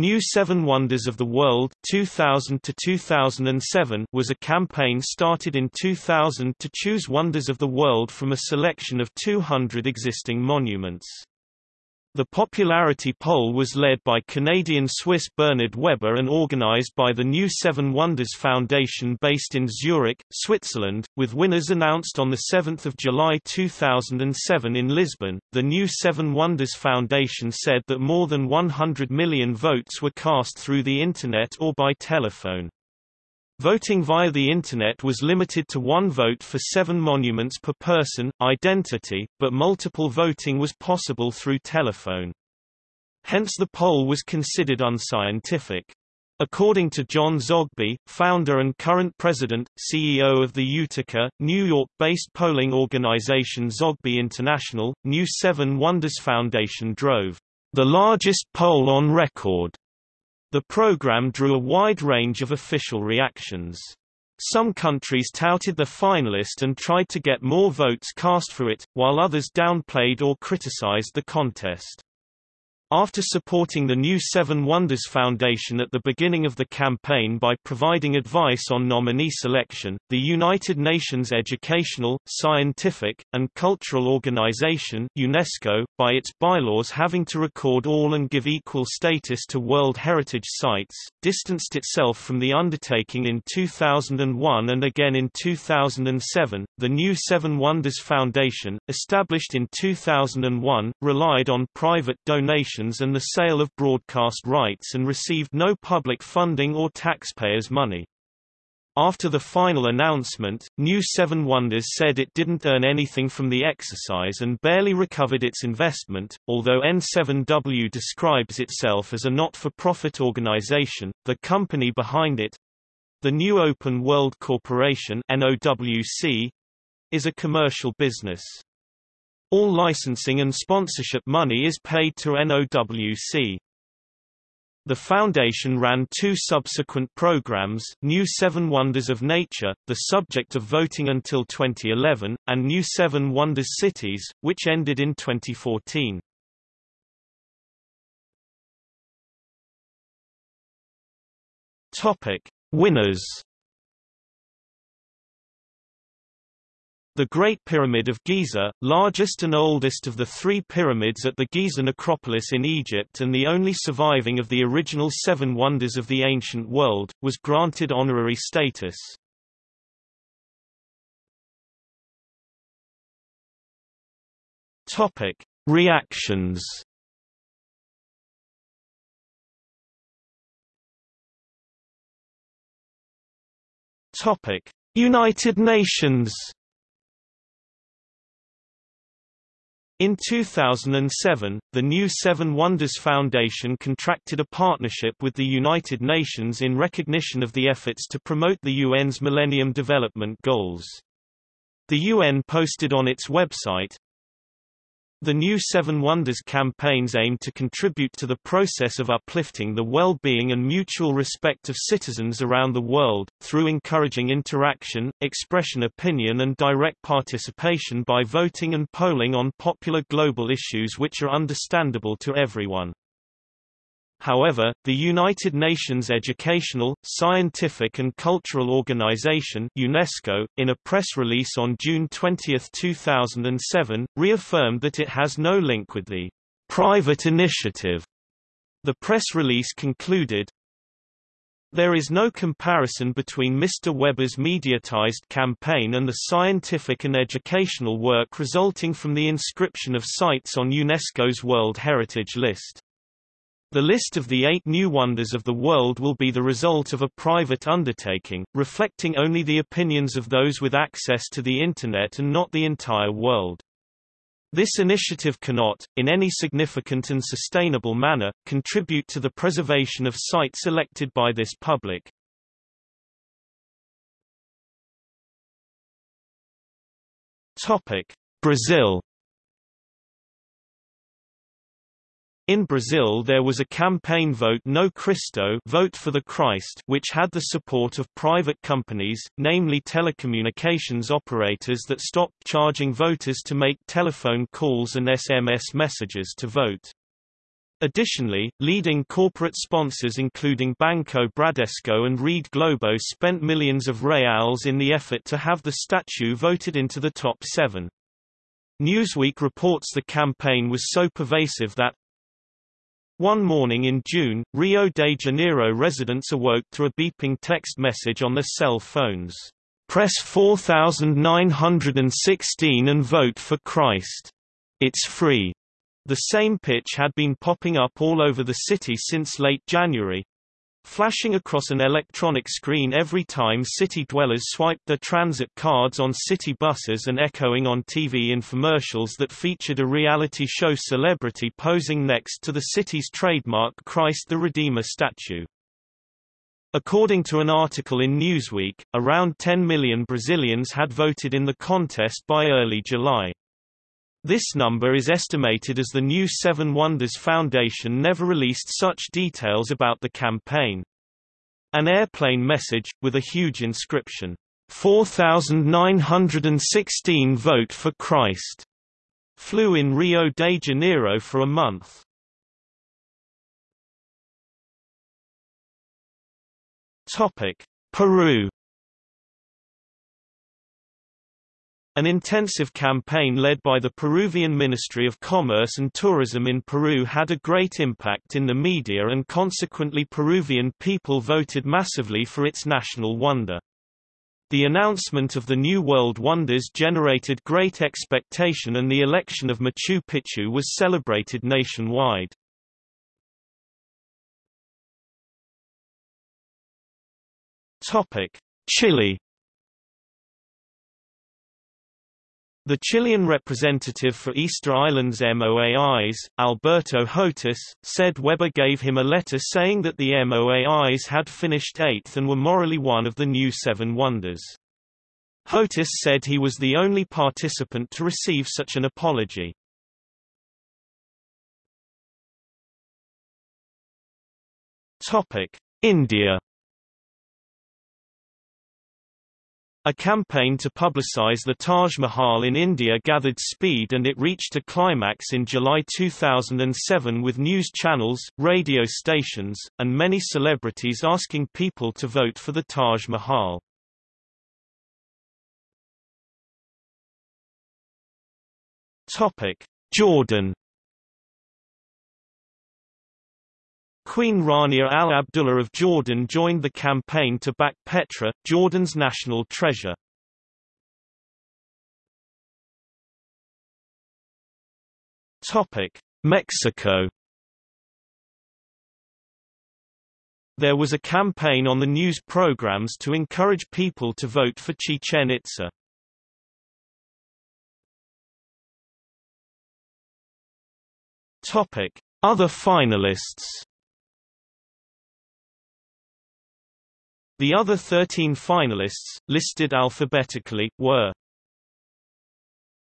New Seven Wonders of the World 2000 to 2007 was a campaign started in 2000 to choose wonders of the world from a selection of 200 existing monuments. The popularity poll was led by Canadian-Swiss Bernard Weber and organized by the New Seven Wonders Foundation based in Zurich, Switzerland, with winners announced on 7 July 2007 in Lisbon. The New Seven Wonders Foundation said that more than 100 million votes were cast through the Internet or by telephone. Voting via the Internet was limited to one vote for seven monuments per person, identity, but multiple voting was possible through telephone. Hence the poll was considered unscientific. According to John Zogby, founder and current president, CEO of the Utica, New York-based polling organization Zogby International, New Seven Wonders Foundation drove the largest poll on record the program drew a wide range of official reactions. Some countries touted the finalist and tried to get more votes cast for it, while others downplayed or criticized the contest. After supporting the new Seven Wonders Foundation at the beginning of the campaign by providing advice on nominee selection, the United Nations Educational, Scientific, and Cultural Organization UNESCO, by its bylaws having to record all and give equal status to World Heritage Sites, distanced itself from the undertaking in 2001 and again in 2007. The new Seven Wonders Foundation, established in 2001, relied on private donations and the sale of broadcast rights and received no public funding or taxpayers' money. After the final announcement, New Seven Wonders said it didn't earn anything from the exercise and barely recovered its investment. Although N7W describes itself as a not-for-profit organization, the company behind it, the New Open World Corporation (NOWC), is a commercial business. All licensing and sponsorship money is paid to NOWC. The foundation ran two subsequent programs, New Seven Wonders of Nature, the subject of voting until 2011, and New Seven Wonders Cities, which ended in 2014. Topic: Winners The Great Pyramid of Giza, largest and oldest of the three pyramids at the Giza necropolis in Egypt and the only surviving of the original seven wonders of the ancient world, was granted honorary status. Topic: Reactions. Topic: United Nations. In 2007, the new Seven Wonders Foundation contracted a partnership with the United Nations in recognition of the efforts to promote the UN's Millennium Development Goals. The UN posted on its website, the new Seven Wonders campaigns aim to contribute to the process of uplifting the well-being and mutual respect of citizens around the world, through encouraging interaction, expression opinion and direct participation by voting and polling on popular global issues which are understandable to everyone. However, the United Nations Educational, Scientific and Cultural Organization UNESCO, in a press release on June 20, 2007, reaffirmed that it has no link with the private initiative. The press release concluded, there is no comparison between Mr. Weber's mediatized campaign and the scientific and educational work resulting from the inscription of sites on UNESCO's World Heritage List. The list of the eight new wonders of the world will be the result of a private undertaking, reflecting only the opinions of those with access to the Internet and not the entire world. This initiative cannot, in any significant and sustainable manner, contribute to the preservation of sites elected by this public. Brazil In Brazil there was a campaign vote No Cristo vote for the Christ which had the support of private companies, namely telecommunications operators that stopped charging voters to make telephone calls and SMS messages to vote. Additionally, leading corporate sponsors including Banco Bradesco and Rede Globo spent millions of reals in the effort to have the statue voted into the top seven. Newsweek reports the campaign was so pervasive that one morning in June, Rio de Janeiro residents awoke to a beeping text message on their cell phones. Press 4916 and vote for Christ. It's free. The same pitch had been popping up all over the city since late January, flashing across an electronic screen every time city dwellers swiped their transit cards on city buses and echoing on TV infomercials that featured a reality show celebrity posing next to the city's trademark Christ the Redeemer statue. According to an article in Newsweek, around 10 million Brazilians had voted in the contest by early July. This number is estimated as the new Seven Wonders Foundation never released such details about the campaign. An airplane message, with a huge inscription, 4,916 vote for Christ, flew in Rio de Janeiro for a month. Peru An intensive campaign led by the Peruvian Ministry of Commerce and Tourism in Peru had a great impact in the media and consequently Peruvian people voted massively for its national wonder. The announcement of the New World Wonders generated great expectation and the election of Machu Picchu was celebrated nationwide. Chile The Chilean representative for Easter Islands MOAIs, Alberto Hotus, said Weber gave him a letter saying that the MOAIs had finished eighth and were morally one of the new Seven Wonders. Hotus said he was the only participant to receive such an apology. India A campaign to publicize the Taj Mahal in India gathered speed and it reached a climax in July 2007 with news channels, radio stations, and many celebrities asking people to vote for the Taj Mahal. Jordan Queen Rania Al Abdullah of Jordan joined the campaign to back Petra, Jordan's national treasure. Mexico There was a campaign on the news programs to encourage people to vote for Chichen Itza. Other finalists The other 13 finalists, listed alphabetically, were